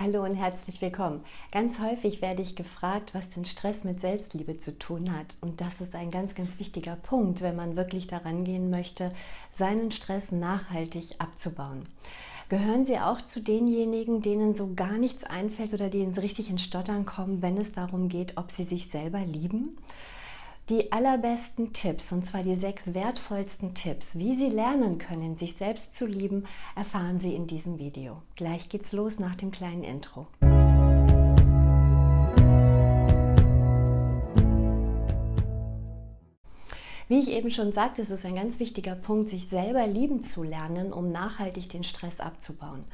Hallo und herzlich willkommen. Ganz häufig werde ich gefragt, was den Stress mit Selbstliebe zu tun hat. Und das ist ein ganz, ganz wichtiger Punkt, wenn man wirklich daran gehen möchte, seinen Stress nachhaltig abzubauen. Gehören Sie auch zu denjenigen, denen so gar nichts einfällt oder denen so richtig in Stottern kommen, wenn es darum geht, ob sie sich selber lieben? Die allerbesten Tipps, und zwar die sechs wertvollsten Tipps, wie Sie lernen können, sich selbst zu lieben, erfahren Sie in diesem Video. Gleich geht's los nach dem kleinen Intro. Wie ich eben schon sagte, es ist ein ganz wichtiger Punkt, sich selber lieben zu lernen, um nachhaltig den Stress abzubauen.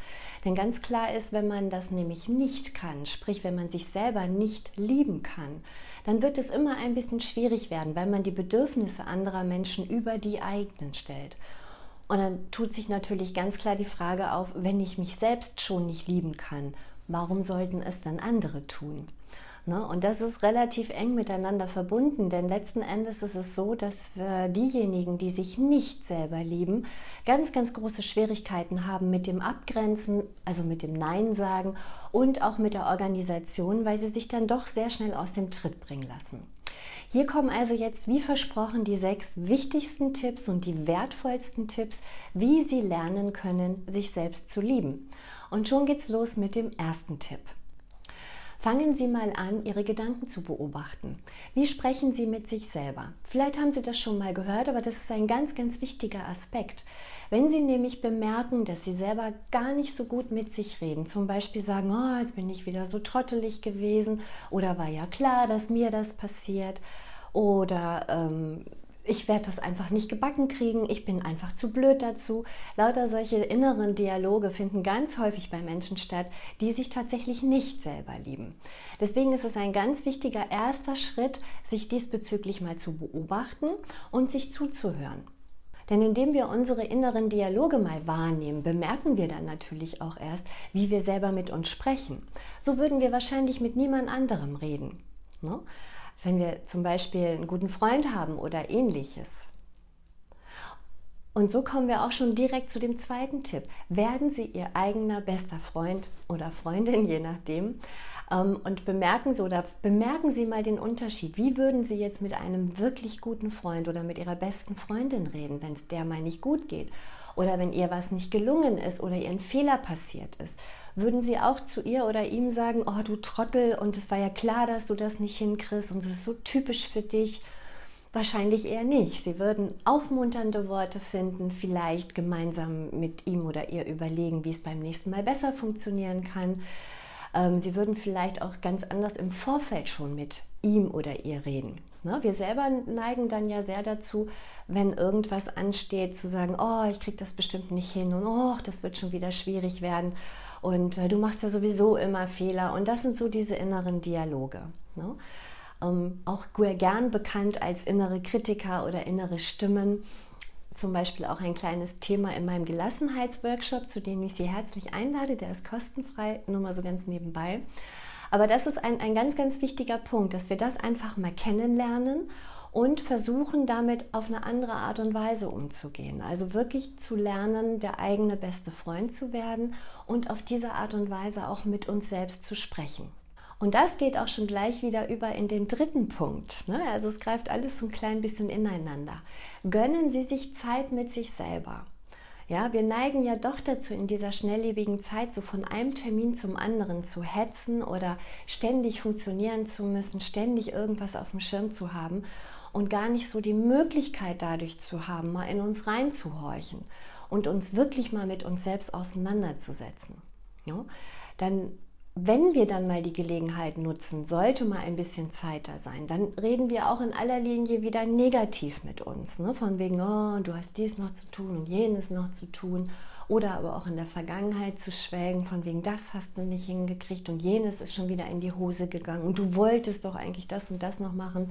Denn ganz klar ist, wenn man das nämlich nicht kann, sprich wenn man sich selber nicht lieben kann, dann wird es immer ein bisschen schwierig werden, weil man die Bedürfnisse anderer Menschen über die eigenen stellt. Und dann tut sich natürlich ganz klar die Frage auf, wenn ich mich selbst schon nicht lieben kann, warum sollten es dann andere tun? Ne? Und das ist relativ eng miteinander verbunden, denn letzten Endes ist es so, dass wir diejenigen, die sich nicht selber lieben, ganz, ganz große Schwierigkeiten haben mit dem Abgrenzen, also mit dem Nein sagen und auch mit der Organisation, weil sie sich dann doch sehr schnell aus dem Tritt bringen lassen. Hier kommen also jetzt, wie versprochen, die sechs wichtigsten Tipps und die wertvollsten Tipps, wie Sie lernen können, sich selbst zu lieben. Und schon geht's los mit dem ersten Tipp. Fangen Sie mal an, Ihre Gedanken zu beobachten. Wie sprechen Sie mit sich selber? Vielleicht haben Sie das schon mal gehört, aber das ist ein ganz, ganz wichtiger Aspekt. Wenn Sie nämlich bemerken, dass Sie selber gar nicht so gut mit sich reden, zum Beispiel sagen, oh, jetzt bin ich wieder so trottelig gewesen oder war ja klar, dass mir das passiert oder ähm, ich werde das einfach nicht gebacken kriegen, ich bin einfach zu blöd dazu. Lauter solche inneren Dialoge finden ganz häufig bei Menschen statt, die sich tatsächlich nicht selber lieben. Deswegen ist es ein ganz wichtiger erster Schritt, sich diesbezüglich mal zu beobachten und sich zuzuhören. Denn indem wir unsere inneren Dialoge mal wahrnehmen, bemerken wir dann natürlich auch erst, wie wir selber mit uns sprechen. So würden wir wahrscheinlich mit niemand anderem reden. Ne? Wenn wir zum Beispiel einen guten Freund haben oder ähnliches. Und so kommen wir auch schon direkt zu dem zweiten Tipp. Werden Sie Ihr eigener bester Freund oder Freundin, je nachdem, ähm, und bemerken Sie oder bemerken Sie mal den Unterschied. Wie würden Sie jetzt mit einem wirklich guten Freund oder mit Ihrer besten Freundin reden, wenn es der mal nicht gut geht? Oder wenn ihr was nicht gelungen ist oder ihr ein Fehler passiert ist? Würden Sie auch zu ihr oder ihm sagen, oh du Trottel und es war ja klar, dass du das nicht hinkriegst und es ist so typisch für dich? Wahrscheinlich eher nicht. Sie würden aufmunternde Worte finden, vielleicht gemeinsam mit ihm oder ihr überlegen, wie es beim nächsten Mal besser funktionieren kann. Ähm, sie würden vielleicht auch ganz anders im Vorfeld schon mit ihm oder ihr reden. Ne? Wir selber neigen dann ja sehr dazu, wenn irgendwas ansteht, zu sagen, oh, ich kriege das bestimmt nicht hin und oh, das wird schon wieder schwierig werden und äh, du machst ja sowieso immer Fehler. Und das sind so diese inneren Dialoge. Ähm, auch gern bekannt als innere Kritiker oder innere Stimmen. Zum Beispiel auch ein kleines Thema in meinem Gelassenheitsworkshop, zu dem ich Sie herzlich einlade. Der ist kostenfrei, nur mal so ganz nebenbei. Aber das ist ein, ein ganz, ganz wichtiger Punkt, dass wir das einfach mal kennenlernen und versuchen damit auf eine andere Art und Weise umzugehen. Also wirklich zu lernen, der eigene beste Freund zu werden und auf diese Art und Weise auch mit uns selbst zu sprechen. Und das geht auch schon gleich wieder über in den dritten Punkt. Ne? Also es greift alles so ein klein bisschen ineinander. Gönnen Sie sich Zeit mit sich selber. Ja, wir neigen ja doch dazu, in dieser schnelllebigen Zeit so von einem Termin zum anderen zu hetzen oder ständig funktionieren zu müssen, ständig irgendwas auf dem Schirm zu haben und gar nicht so die Möglichkeit dadurch zu haben, mal in uns reinzuhorchen und uns wirklich mal mit uns selbst auseinanderzusetzen. Ja, dann wenn wir dann mal die Gelegenheit nutzen, sollte mal ein bisschen Zeit da sein, dann reden wir auch in aller Linie wieder negativ mit uns. Ne? Von wegen, oh, du hast dies noch zu tun und jenes noch zu tun. Oder aber auch in der Vergangenheit zu schwelgen, von wegen, das hast du nicht hingekriegt und jenes ist schon wieder in die Hose gegangen und du wolltest doch eigentlich das und das noch machen.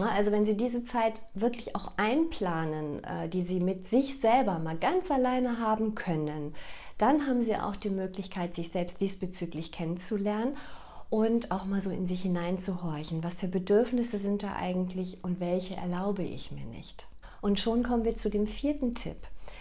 Also wenn Sie diese Zeit wirklich auch einplanen, äh, die Sie mit sich selber mal ganz alleine haben können, dann haben Sie auch die Möglichkeit, sich selbst diesbezüglich kennenzulernen und auch mal so in sich hineinzuhorchen. Was für Bedürfnisse sind da eigentlich und welche erlaube ich mir nicht? Und schon kommen wir zu dem vierten Tipp.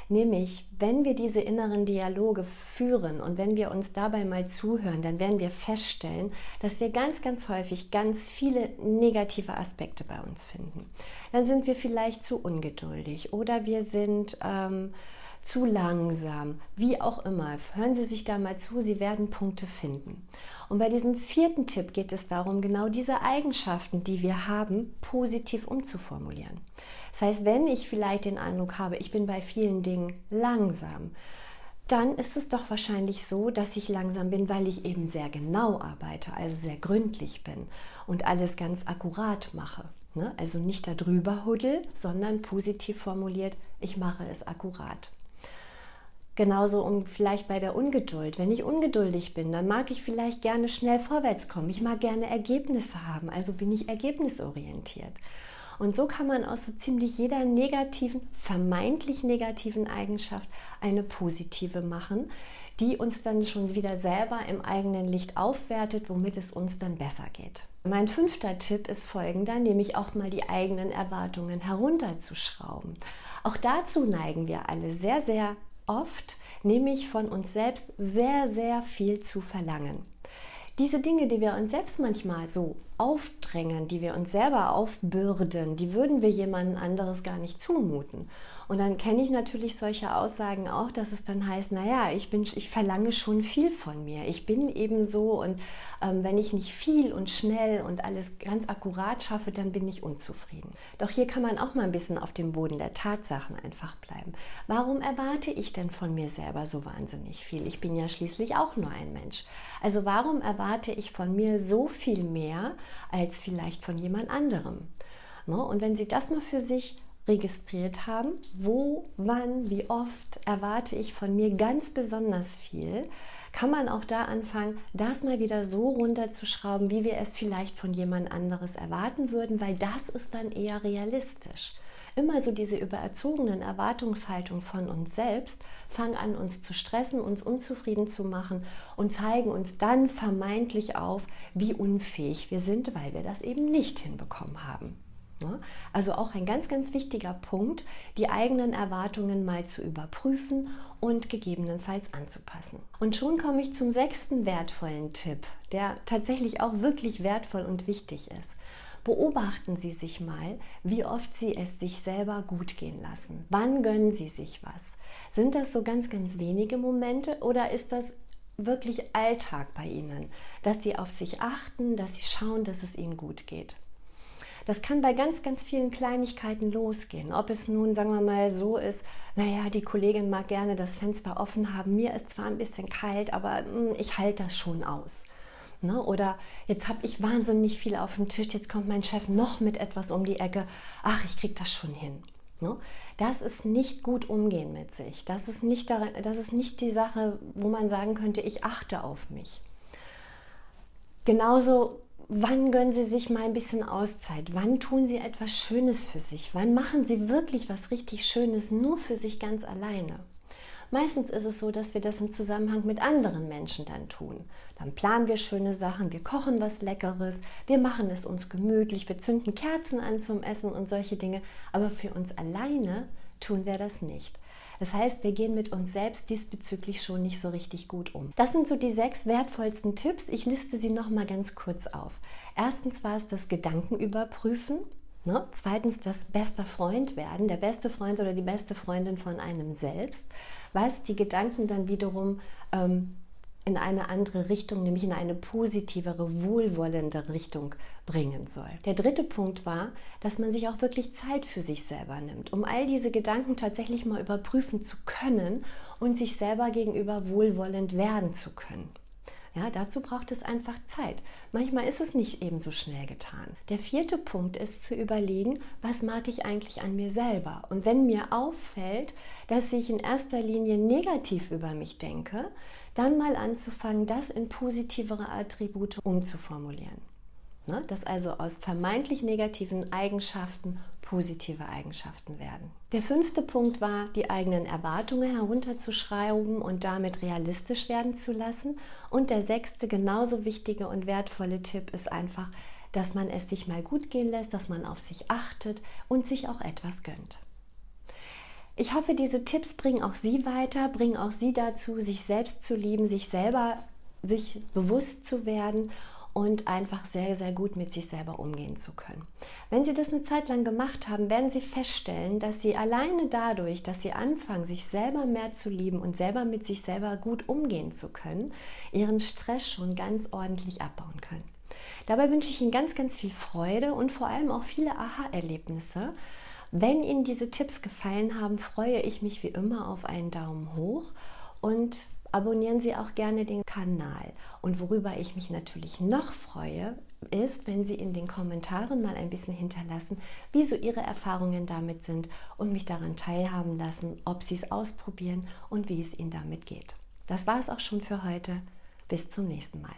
Nämlich, wenn wir diese inneren Dialoge führen und wenn wir uns dabei mal zuhören, dann werden wir feststellen, dass wir ganz, ganz häufig ganz viele negative Aspekte bei uns finden. Dann sind wir vielleicht zu ungeduldig oder wir sind... Ähm, zu langsam, wie auch immer. Hören Sie sich da mal zu, Sie werden Punkte finden. Und bei diesem vierten Tipp geht es darum, genau diese Eigenschaften, die wir haben, positiv umzuformulieren. Das heißt, wenn ich vielleicht den Eindruck habe, ich bin bei vielen Dingen langsam, dann ist es doch wahrscheinlich so, dass ich langsam bin, weil ich eben sehr genau arbeite, also sehr gründlich bin und alles ganz akkurat mache. Ne? Also nicht darüber huddel, sondern positiv formuliert, ich mache es akkurat. Genauso um vielleicht bei der Ungeduld. Wenn ich ungeduldig bin, dann mag ich vielleicht gerne schnell vorwärts kommen. Ich mag gerne Ergebnisse haben, also bin ich ergebnisorientiert. Und so kann man aus so ziemlich jeder negativen, vermeintlich negativen Eigenschaft eine positive machen, die uns dann schon wieder selber im eigenen Licht aufwertet, womit es uns dann besser geht. Mein fünfter Tipp ist folgender, nämlich auch mal die eigenen Erwartungen herunterzuschrauben. Auch dazu neigen wir alle sehr, sehr oft, nämlich von uns selbst sehr, sehr viel zu verlangen. Diese Dinge, die wir uns selbst manchmal so aufdrängen, die wir uns selber aufbürden, die würden wir jemandem anderes gar nicht zumuten. Und dann kenne ich natürlich solche Aussagen auch, dass es dann heißt, naja, ich, bin, ich verlange schon viel von mir. Ich bin eben so und ähm, wenn ich nicht viel und schnell und alles ganz akkurat schaffe, dann bin ich unzufrieden. Doch hier kann man auch mal ein bisschen auf dem Boden der Tatsachen einfach bleiben. Warum erwarte ich denn von mir selber so wahnsinnig viel? Ich bin ja schließlich auch nur ein Mensch. Also warum erwarte ich von mir so viel mehr, als vielleicht von jemand anderem. Ne? Und wenn Sie das mal für sich registriert haben, wo, wann, wie oft erwarte ich von mir ganz besonders viel, kann man auch da anfangen, das mal wieder so runterzuschrauben, wie wir es vielleicht von jemand anderes erwarten würden, weil das ist dann eher realistisch immer so diese übererzogenen Erwartungshaltung von uns selbst fangen an, uns zu stressen, uns unzufrieden zu machen und zeigen uns dann vermeintlich auf, wie unfähig wir sind, weil wir das eben nicht hinbekommen haben. Also auch ein ganz, ganz wichtiger Punkt, die eigenen Erwartungen mal zu überprüfen und gegebenenfalls anzupassen. Und schon komme ich zum sechsten wertvollen Tipp, der tatsächlich auch wirklich wertvoll und wichtig ist. Beobachten Sie sich mal, wie oft Sie es sich selber gut gehen lassen. Wann gönnen Sie sich was? Sind das so ganz, ganz wenige Momente oder ist das wirklich Alltag bei Ihnen, dass Sie auf sich achten, dass Sie schauen, dass es Ihnen gut geht? Das kann bei ganz, ganz vielen Kleinigkeiten losgehen. Ob es nun, sagen wir mal, so ist, naja, die Kollegin mag gerne das Fenster offen haben, mir ist zwar ein bisschen kalt, aber mh, hm, ich halte das schon aus. Ne? Oder jetzt habe ich wahnsinnig viel auf dem Tisch, jetzt kommt mein Chef noch mit etwas um die Ecke. Ach, ich kriege das schon hin. Ne? Das ist nicht gut umgehen mit sich. Das ist nicht, darin, das ist nicht die Sache, wo man sagen könnte, ich achte auf mich. Genauso, wann gönnen Sie sich mal ein bisschen Auszeit? Wann tun Sie etwas Schönes für sich? Wann machen Sie wirklich was richtig Schönes nur für sich ganz alleine? Meistens ist es so, dass wir das im Zusammenhang mit anderen Menschen dann tun. Dann planen wir schöne Sachen, wir kochen was Leckeres, wir machen es uns gemütlich, wir zünden Kerzen an zum Essen und solche Dinge. Aber für uns alleine tun wir das nicht. Das heißt, wir gehen mit uns selbst diesbezüglich schon nicht so richtig gut um. Das sind so die sechs wertvollsten Tipps. Ich liste sie noch mal ganz kurz auf. Erstens war es das Gedankenüberprüfen. Ne? Zweitens das bester Freund werden, der beste Freund oder die beste Freundin von einem selbst, was die Gedanken dann wiederum ähm, in eine andere Richtung, nämlich in eine positivere, wohlwollende Richtung bringen soll. Der dritte Punkt war, dass man sich auch wirklich Zeit für sich selber nimmt, um all diese Gedanken tatsächlich mal überprüfen zu können und sich selber gegenüber wohlwollend werden zu können. Ja, dazu braucht es einfach Zeit. Manchmal ist es nicht eben so schnell getan. Der vierte Punkt ist zu überlegen, was mag ich eigentlich an mir selber? Und wenn mir auffällt, dass ich in erster Linie negativ über mich denke, dann mal anzufangen, das in positivere Attribute umzuformulieren. Ne? Dass also aus vermeintlich negativen Eigenschaften positive Eigenschaften werden. Der fünfte Punkt war, die eigenen Erwartungen herunterzuschreiben und damit realistisch werden zu lassen. Und der sechste, genauso wichtige und wertvolle Tipp ist einfach, dass man es sich mal gut gehen lässt, dass man auf sich achtet und sich auch etwas gönnt. Ich hoffe, diese Tipps bringen auch Sie weiter, bringen auch Sie dazu, sich selbst zu lieben, sich selber sich bewusst zu werden und einfach sehr, sehr gut mit sich selber umgehen zu können. Wenn Sie das eine Zeit lang gemacht haben, werden Sie feststellen, dass Sie alleine dadurch, dass Sie anfangen, sich selber mehr zu lieben und selber mit sich selber gut umgehen zu können, Ihren Stress schon ganz ordentlich abbauen können. Dabei wünsche ich Ihnen ganz, ganz viel Freude und vor allem auch viele Aha-Erlebnisse. Wenn Ihnen diese Tipps gefallen haben, freue ich mich wie immer auf einen Daumen hoch und abonnieren Sie auch gerne den Kanal. Und worüber ich mich natürlich noch freue, ist, wenn Sie in den Kommentaren mal ein bisschen hinterlassen, wie so Ihre Erfahrungen damit sind und mich daran teilhaben lassen, ob Sie es ausprobieren und wie es Ihnen damit geht. Das war es auch schon für heute. Bis zum nächsten Mal.